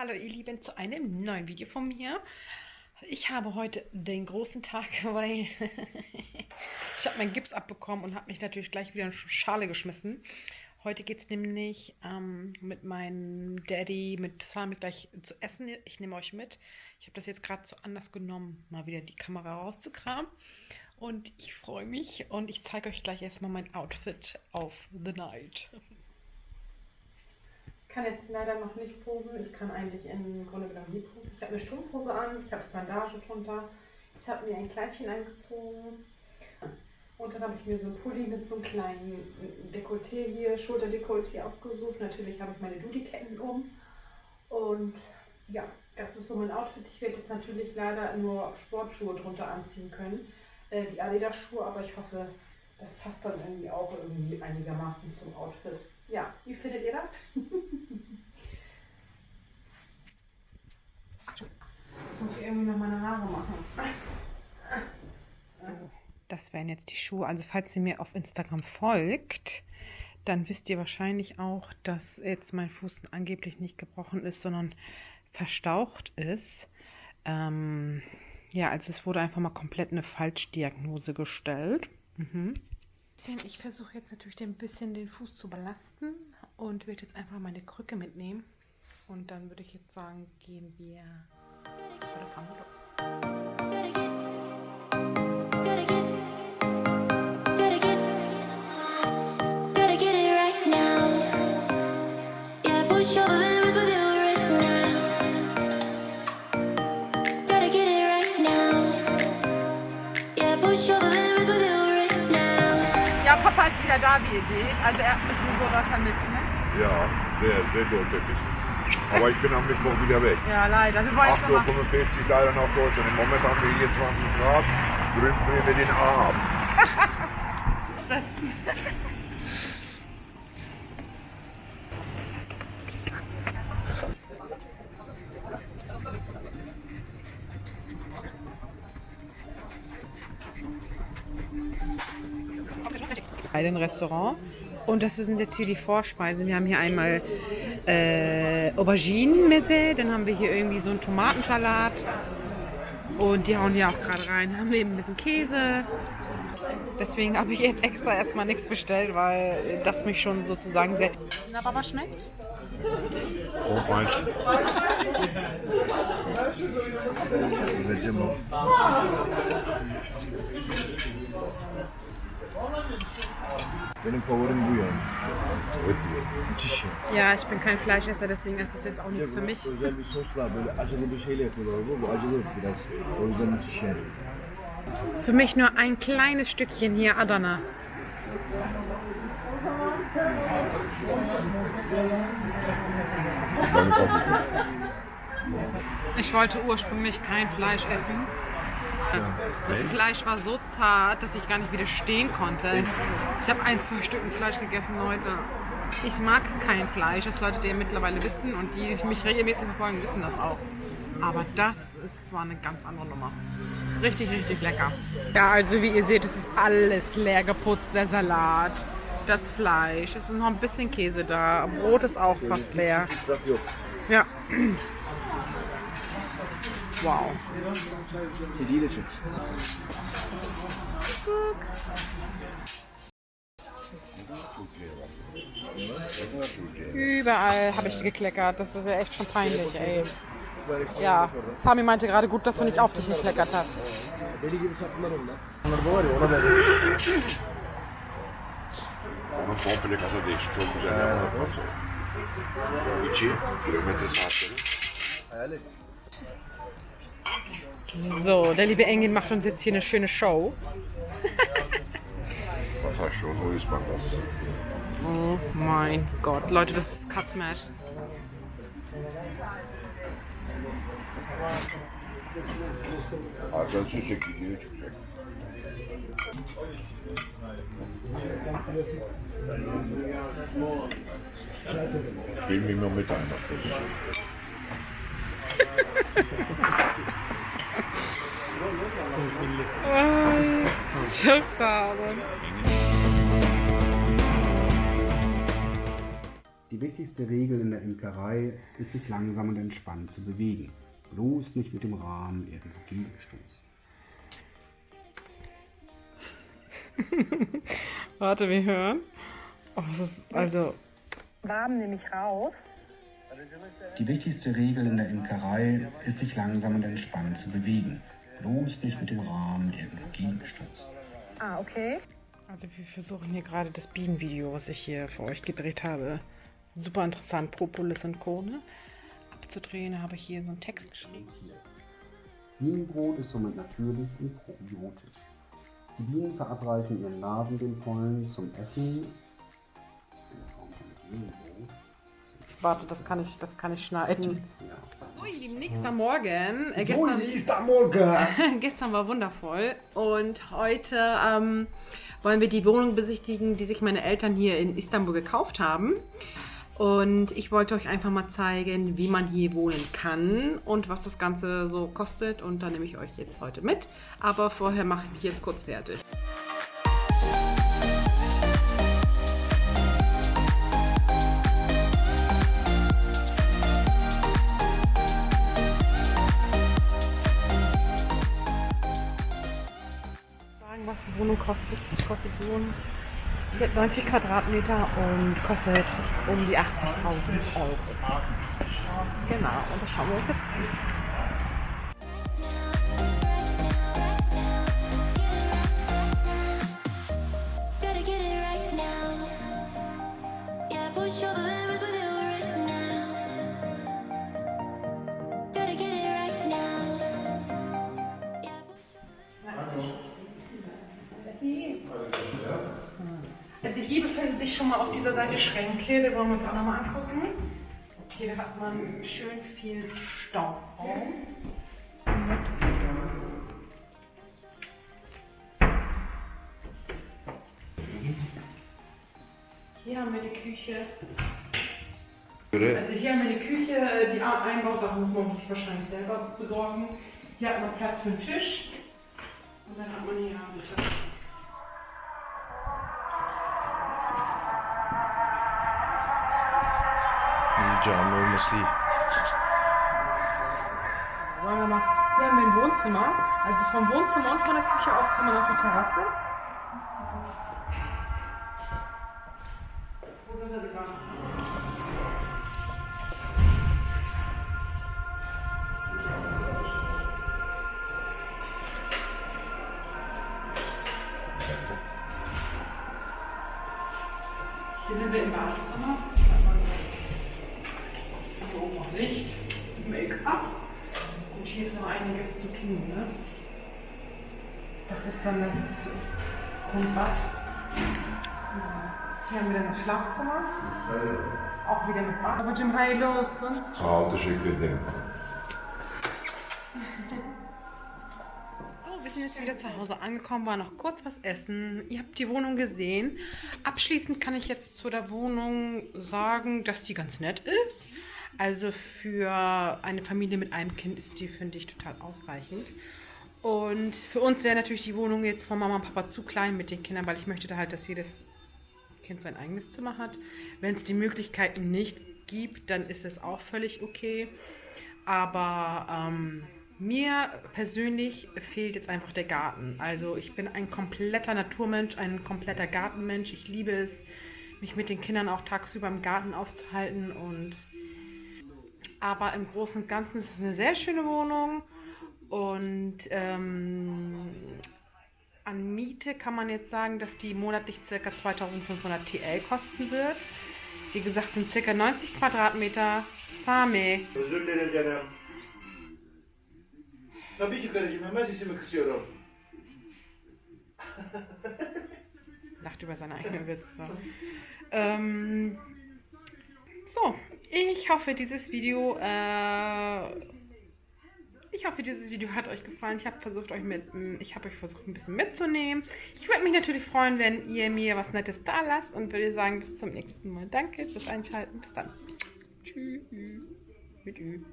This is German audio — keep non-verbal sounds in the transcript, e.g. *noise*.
Hallo ihr Lieben zu einem neuen Video von mir. Ich habe heute den großen Tag, *laughs* weil *laughs* ich habe meinen Gips abbekommen und habe mich natürlich gleich wieder in Schale geschmissen. Heute geht es nämlich ähm, mit meinem Daddy, mit Sami gleich zu essen. Ich nehme euch mit. Ich habe das jetzt gerade so anders genommen, mal wieder die Kamera rauszukramen. Und ich freue mich und ich zeige euch gleich erstmal mein Outfit auf The Night. *laughs* Kann jetzt leider noch nicht posen. Ich kann eigentlich im Grunde genommen nie posen. Ich habe eine Strumpfhose an, ich habe Bandage drunter. Ich habe mir ein Kleidchen angezogen. Und dann habe ich mir so ein Pulli mit so einem kleinen Dekolleté hier, Schulterdekolleté ausgesucht. Natürlich habe ich meine Dudi-Ketten um. Und ja, das ist so mein Outfit. Ich werde jetzt natürlich leider nur Sportschuhe drunter anziehen können. Äh, die Adidas-Schuhe, aber ich hoffe, das passt dann irgendwie auch irgendwie einigermaßen zum Outfit. Ja, wie findet ihr das? Ich muss irgendwie noch meine Haare machen. So, das wären jetzt die Schuhe. Also falls ihr mir auf Instagram folgt, dann wisst ihr wahrscheinlich auch, dass jetzt mein Fuß angeblich nicht gebrochen ist, sondern verstaucht ist. Ähm, ja, also es wurde einfach mal komplett eine Falschdiagnose gestellt. Mhm. Ich versuche jetzt natürlich ein bisschen den Fuß zu belasten und werde jetzt einfach meine Krücke mitnehmen. Und dann würde ich jetzt sagen, gehen wir oder fahren wir los. Papa ist wieder da, wie ihr seht. Also er hat mich so oder vermisst, ne? Ja, sehr, sehr deutlich. Aber ich bin am Mittwoch wieder weg. Ja, leider. Wir 8.45 Uhr leider nach Deutschland. Im Moment haben wir hier 20 Grad. Drüben frieren wir den A ab. ein Restaurant. Und das sind jetzt hier die Vorspeisen. Wir haben hier einmal äh, Auberginen-Messe, dann haben wir hier irgendwie so einen Tomatensalat. Und die hauen hier auch gerade rein. Haben wir eben ein bisschen Käse. Deswegen habe ich jetzt extra erstmal nichts bestellt, weil das mich schon sozusagen sehr. Na, aber was schmeckt? Oh, meins. Benim favorim bu yani. Müthiş ya. Ja, ich bin kein Fleischesser, deswegen ist das jetzt auch nichts für mich. Özel bir sosla böyle acılı bir şeyle yapıyorlar bu. Bu acılı biraz. O yüzden müthiş yani. Für mich nur ein kleines Stückchen hier Adana. Ich wollte ursprünglich kein Fleisch essen. Das Fleisch war so zart, dass ich gar nicht widerstehen konnte. Ich habe ein, zwei Stücken Fleisch gegessen heute. Ich mag kein Fleisch, das solltet ihr mittlerweile wissen und die, die mich regelmäßig verfolgen, wissen das auch. Aber das ist zwar eine ganz andere Nummer. Richtig, richtig lecker. Ja, also wie ihr seht, es ist alles leer geputzt. Der Salat, das Fleisch, es ist noch ein bisschen Käse da. Brot ist auch fast leer. Ja. Wow. Kediyi de çek. Überall habe ich gekleckert. Das ist ja echt schon peinlich, ey. Ja, Sami meinte gerade gut, dass du nicht auf dich gekleckert hast. Deli gibi sattılar onlar. Onlar da var ya ona da Onun komple kasa değişik. So, der liebe Engel macht uns jetzt hier eine schöne Show. Was heißt schon, so ist man das. Oh mein Gott, Leute, das ist Cut Smash. Arkadaşı çekti, geri çıkacak. Immer mit einer. Ay, çok sağ olun. Die wichtigste Regel in der Imkerei ist, sich langsam und entspannt zu bewegen. Bloß nicht mit dem Rahmen irgendwo gegenstoßen. Warte, wir hören. Oh, es ist also. Rahmen nehme ich raus. Die wichtigste Regel in der Imkerei ist, sich langsam und entspannt zu bewegen. Bloß nicht mit dem Rahmen irgendwo gegenstoßen. Ah, okay. Also wir versuchen hier gerade das Bienenvideo, was ich hier für euch gedreht habe, super interessant, Propolis und Krone, abzudrehen, habe ich hier so einen Text geschrieben. Bienenbrot ist somit natürlich und probiotisch. Die Bienen verabreichen ihren Larven den Pollen zum Essen. Warte, das kann ich, das kann ich schneiden. So, ihr Lieben, nächster Morgen. Äh, So, gestern, nächster Morgen! *laughs* gestern war wundervoll und heute ähm, wollen wir die Wohnung besichtigen, die sich meine Eltern hier in Istanbul gekauft haben. Und ich wollte euch einfach mal zeigen, wie man hier wohnen kann und was das Ganze so kostet. Und da nehme ich euch jetzt heute mit. Aber vorher mache ich mich jetzt kurz fertig. Wohnung kostet. Kostet die Wohnung. Die hat 90 Quadratmeter und kostet um die 80.000 Euro. Genau, und das schauen wir uns jetzt an. Schon mal auf dieser Seite Schränke, die wollen wir uns auch nochmal angucken. Hier hat man schön viel Stauraum. Hier haben wir die Küche. Also hier haben wir die Küche, äh, die Einbausachen muss man sich wahrscheinlich selber besorgen. Hier hat man Platz für einen Tisch. Und dann hat man hier Platz. Cam olması iyi. Sagen wir mal, hier haben wir ein Wohnzimmer. Also vom Wohnzimmer und von der Küche aus kann man auf die Terrasse. Hier sind wir im Badezimmer. Hier oben noch Licht, Make-up. Und hier ist noch einiges zu tun. Ne? Das ist dann das Grundbad. Hier haben wir dann das Schlafzimmer. Auch wieder mit Bad. Aber Jim, hi los. Ol, teşekkür ederim. So, wir sind jetzt wieder zu Hause angekommen, war noch kurz was essen. Ihr habt die Wohnung gesehen. Abschließend kann ich jetzt zu der Wohnung sagen, dass die ganz nett ist. Also für eine Familie mit einem Kind ist die, finde ich, total ausreichend. Und für uns wäre natürlich die Wohnung jetzt von Mama und Papa zu klein mit den Kindern, weil ich möchte da halt, dass jedes Kind sein eigenes Zimmer hat. Wenn es die Möglichkeiten nicht gibt, dann ist es auch völlig okay. Aber ähm, mir persönlich fehlt jetzt einfach der Garten. Also ich bin ein kompletter Naturmensch, ein kompletter Gartenmensch. Ich liebe es, mich mit den Kindern auch tagsüber im Garten aufzuhalten. Und aber im Großen und Ganzen ist es eine sehr schöne Wohnung. Und ähm, an Miete kann man jetzt sagen, dass die monatlich ca. 2500 TL kosten wird. Wie gesagt, sind ca. 90 Quadratmeter. Sami. Özür canım. Tabii ki karıcığım hemen sesimi kısıyorum. lacht über seine eigenen Witze. Ähm, so, ich hoffe, dieses Video, äh, ich hoffe, dieses Video hat euch gefallen. Ich habe versucht, euch mit, ich habe euch versucht, ein bisschen mitzunehmen. Ich würde mich natürlich freuen, wenn ihr mir was Nettes da lasst und würde sagen, bis zum nächsten Mal. Danke fürs Einschalten. Bis dann. Tschüss. Mit Ü.